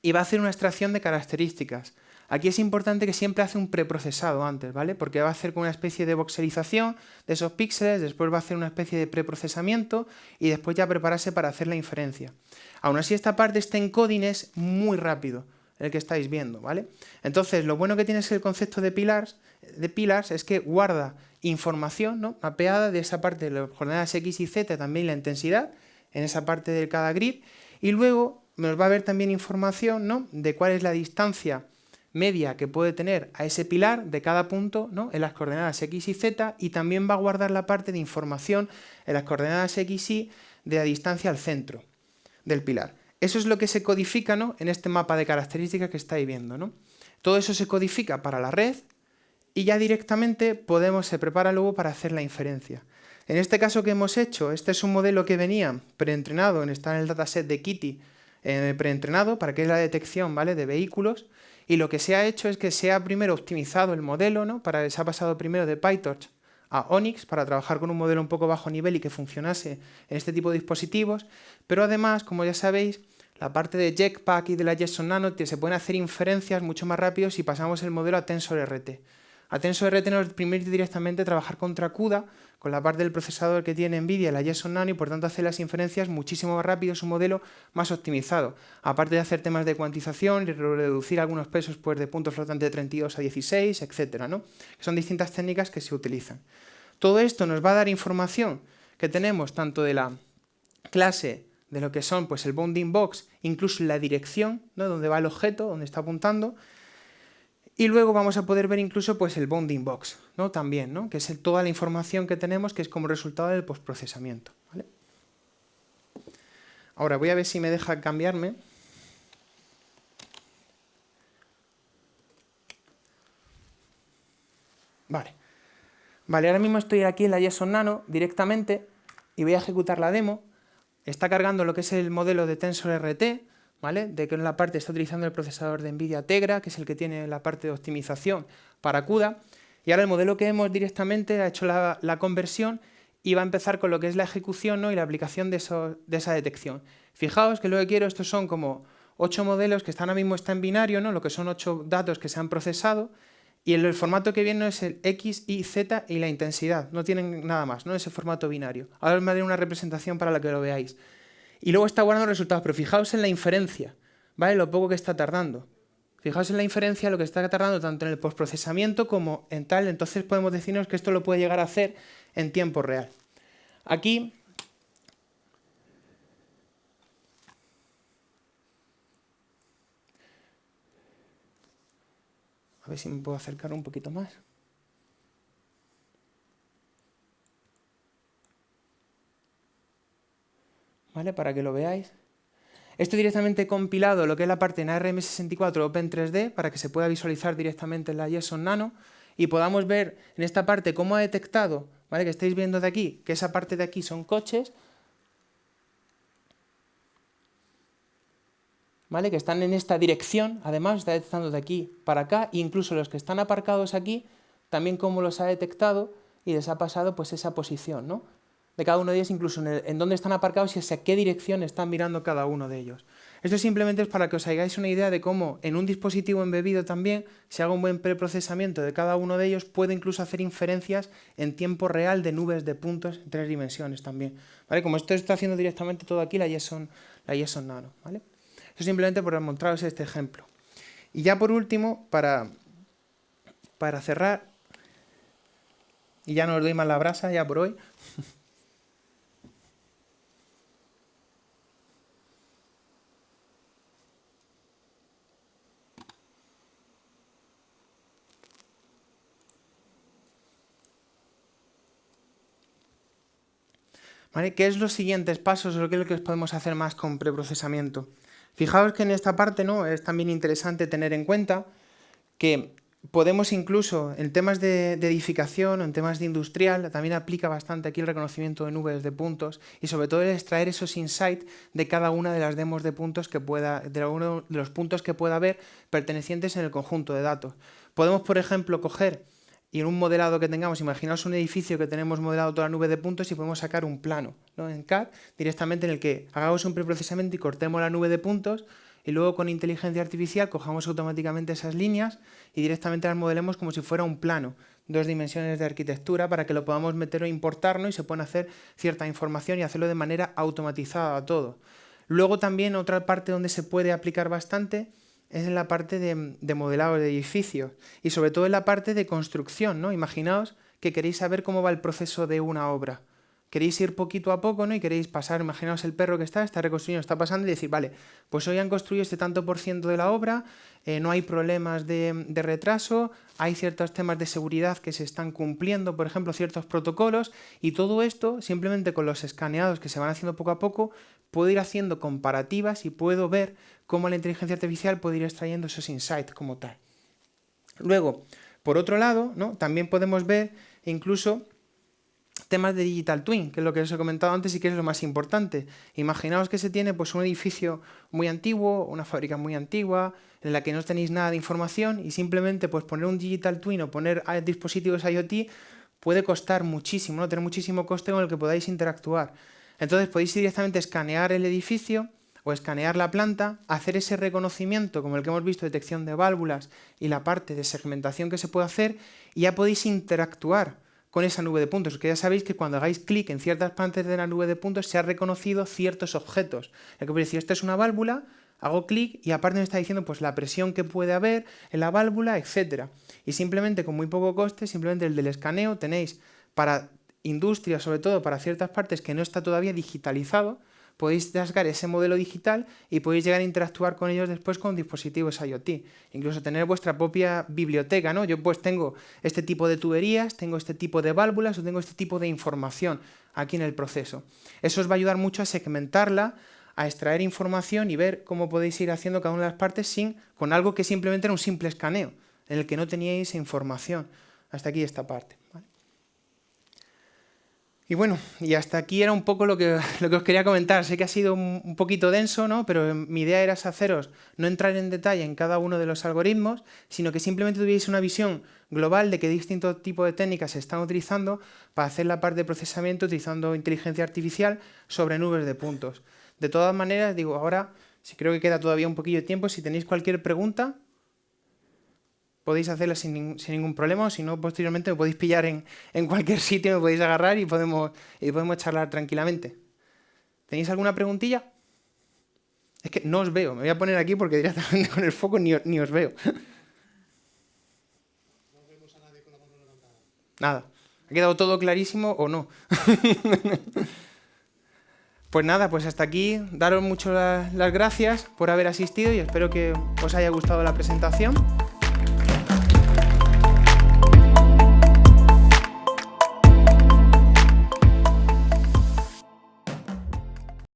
y va a hacer una extracción de características. Aquí es importante que siempre hace un preprocesado antes, ¿vale? Porque va a hacer una especie de voxelización de esos píxeles, después va a hacer una especie de preprocesamiento y después ya prepararse para hacer la inferencia. Aún así, esta parte, este encoding es muy rápido, el que estáis viendo, ¿vale? Entonces, lo bueno que tiene el concepto de pillars, de pillars es que guarda información ¿no? mapeada de esa parte de las coordenadas x y z, también la intensidad, en esa parte de cada grid, y luego nos va a ver también información ¿no? de cuál es la distancia media que puede tener a ese pilar de cada punto ¿no? en las coordenadas x y z y también va a guardar la parte de información en las coordenadas x y de la distancia al centro del pilar. Eso es lo que se codifica ¿no? en este mapa de características que estáis viendo. ¿no? Todo eso se codifica para la red y ya directamente podemos, se prepara luego para hacer la inferencia. En este caso que hemos hecho, este es un modelo que venía preentrenado, está en el dataset de Kitty, eh, preentrenado para que es la detección ¿vale? de vehículos, y lo que se ha hecho es que se ha primero optimizado el modelo, ¿no? para, se ha pasado primero de PyTorch a Onyx para trabajar con un modelo un poco bajo nivel y que funcionase en este tipo de dispositivos, pero además, como ya sabéis, la parte de Jetpack y de la JSON Nano se pueden hacer inferencias mucho más rápido si pasamos el modelo a TensorRT. A TensorRT nos permite directamente trabajar contra CUDA, con la parte del procesador que tiene NVIDIA, la JSON Nano, y por tanto hacer las inferencias muchísimo más rápido, es un modelo más optimizado. Aparte de hacer temas de cuantización y reducir algunos pesos pues, de puntos flotantes de 32 a 16, etc. ¿no? Son distintas técnicas que se utilizan. Todo esto nos va a dar información que tenemos tanto de la clase de lo que son pues, el bounding box, incluso la dirección, ¿no? donde va el objeto, donde está apuntando, y luego vamos a poder ver incluso pues, el bounding box, ¿no? también, ¿no? que es toda la información que tenemos que es como resultado del postprocesamiento. ¿vale? Ahora voy a ver si me deja cambiarme. Vale. Vale, ahora mismo estoy aquí en la JSON Nano directamente y voy a ejecutar la demo. Está cargando lo que es el modelo de TensorRT, ¿vale? De que en la parte está utilizando el procesador de NVIDIA Tegra, que es el que tiene la parte de optimización para CUDA, y ahora el modelo que hemos directamente ha hecho la, conversión y va a empezar con lo que es la ejecución ¿no? y la aplicación de, esa detección. Fijaos que lo que quiero, estos son como ocho modelos que están ahora mismo está en binario, ¿no? lo que son ocho datos que se han procesado, y el, formato que viene es el X, Y, Z y la intensidad, no tienen nada más, no ese formato binario. Ahora os daré una representación para la que lo veáis y luego está guardando resultados, pero fijaos en la inferencia, ¿vale? Lo poco que está tardando. Fijaos en la inferencia, lo que está tardando tanto en el postprocesamiento como en tal, entonces podemos decirnos que esto lo puede llegar a hacer en tiempo real. Aquí A ver si me puedo acercar un poquito más. Para que lo veáis. Esto directamente compilado lo que es la parte en ARM64 Open3D para que se pueda visualizar directamente en la JSON Nano y podamos ver en esta parte cómo ha detectado, ¿vale? que estáis viendo de aquí, que esa parte de aquí son coches, ¿vale? que están en esta dirección, además está detectando de aquí para acá, e incluso los que están aparcados aquí, también cómo los ha detectado y les ha pasado pues esa posición, ¿no? De cada uno de ellos, incluso en, dónde están aparcados y hacia qué dirección están mirando cada uno de ellos. Esto simplemente es para que os hagáis una idea de cómo en un dispositivo embebido también, si hago un buen preprocesamiento de cada uno de ellos, puede incluso hacer inferencias en tiempo real de nubes de puntos en tres dimensiones también. ¿Vale? Como esto está haciendo directamente todo aquí la JSON, la JSON Nano. ¿vale? Esto simplemente por mostraros este ejemplo. Y ya por último, para, para cerrar, y ya no os doy más la brasa ya por hoy, [laughs] ¿Qué es los siguientes pasos o qué es lo que podemos hacer más con preprocesamiento? Fijaos que en esta parte ¿no? es también interesante tener en cuenta que podemos incluso en temas de, edificación o en temas de industrial, también aplica bastante aquí el reconocimiento de nubes de puntos y sobre todo el extraer esos insights de cada una de las demos de puntos que pueda, de uno de los puntos que pueda haber pertenecientes en el conjunto de datos. Podemos, por ejemplo, coger y en un modelado que tengamos, imaginaos un edificio que tenemos modelado toda la nube de puntos y podemos sacar un plano ¿no? en CAD directamente en el que hagamos un preprocesamiento y cortemos la nube de puntos y luego con inteligencia artificial cojamos automáticamente esas líneas y directamente las modelemos como si fuera un plano, dos dimensiones de arquitectura para que lo podamos meter o importarnos y se pueda hacer cierta información y hacerlo de manera automatizada todo. Luego también otra parte donde se puede aplicar bastante es en la parte de, de, modelado de edificios y sobre todo en la parte de construcción, ¿no? Imaginaos que queréis saber cómo va el proceso de una obra queréis ir poquito a poco, ¿no? Y queréis pasar, imaginaos el perro que está, está reconstruyendo, está pasando y decir, vale, pues hoy han construido este tanto por ciento de la obra, eh, no hay problemas de, de, retraso, hay ciertos temas de seguridad que se están cumpliendo, por ejemplo, ciertos protocolos, y todo esto, simplemente con los escaneados que se van haciendo poco a poco, puedo ir haciendo comparativas y puedo ver cómo la inteligencia artificial puede ir extrayendo esos insights como tal. Luego, por otro lado, ¿no? también podemos ver incluso temas de Digital Twin, que es lo que os he comentado antes y que es lo más importante. Imaginaos que se tiene pues, un edificio muy antiguo, una fábrica muy antigua, en la que no tenéis nada de información y simplemente pues, poner un Digital Twin o poner dispositivos IoT puede costar muchísimo, ¿no? tener muchísimo coste con el que podáis interactuar. Entonces podéis directamente escanear el edificio o escanear la planta, hacer ese reconocimiento como el que hemos visto, detección de válvulas y la parte de segmentación que se puede hacer y ya podéis interactuar con esa nube de puntos, porque ya sabéis que cuando hagáis clic en ciertas partes de la nube de puntos se ha reconocido ciertos objetos. El que decir, esta es una válvula, hago clic y aparte me está diciendo pues la presión que puede haber en la válvula, etcétera. Y simplemente con muy poco coste, simplemente el del escaneo tenéis para industria, sobre todo para ciertas partes que no está todavía digitalizado, podéis descargar ese modelo digital y podéis llegar a interactuar con ellos después con dispositivos IoT. Incluso tener vuestra propia biblioteca, ¿no? Yo pues tengo este tipo de tuberías, tengo este tipo de válvulas o tengo este tipo de información aquí en el proceso. Eso os va a ayudar mucho a segmentarla, a extraer información y ver cómo podéis ir haciendo cada una de las partes sin, con algo que simplemente era un simple escaneo, en el que no teníais información. Hasta aquí esta parte. Y bueno, y hasta aquí era un poco lo que, [laughs] lo que os quería comentar. Sé que ha sido un, poquito denso, ¿no? pero mi idea era haceros, no entrar en detalle en cada uno de los algoritmos, sino que simplemente tuvierais una visión global de qué distintos tipos de técnicas se están utilizando para hacer la parte de procesamiento utilizando inteligencia artificial sobre nubes de puntos. De todas maneras, digo, ahora, si creo que queda todavía un poquillo de tiempo, si tenéis cualquier pregunta, podéis hacerla sin, ningún problema, o si no, posteriormente me podéis pillar en, cualquier [laughs] sitio, me podéis agarrar y podemos, y podemos charlar tranquilamente. ¿Tenéis alguna preguntilla? Es que no os veo, me voy a poner aquí porque directamente [laughs] con el foco ni, ni os veo. [laughs] No vemos a nadie con la mano levantada. Nada. ¿Ha quedado todo clarísimo o no? pues nada, pues hasta aquí. Daros muchas las gracias por haber asistido y espero que os haya gustado la presentación.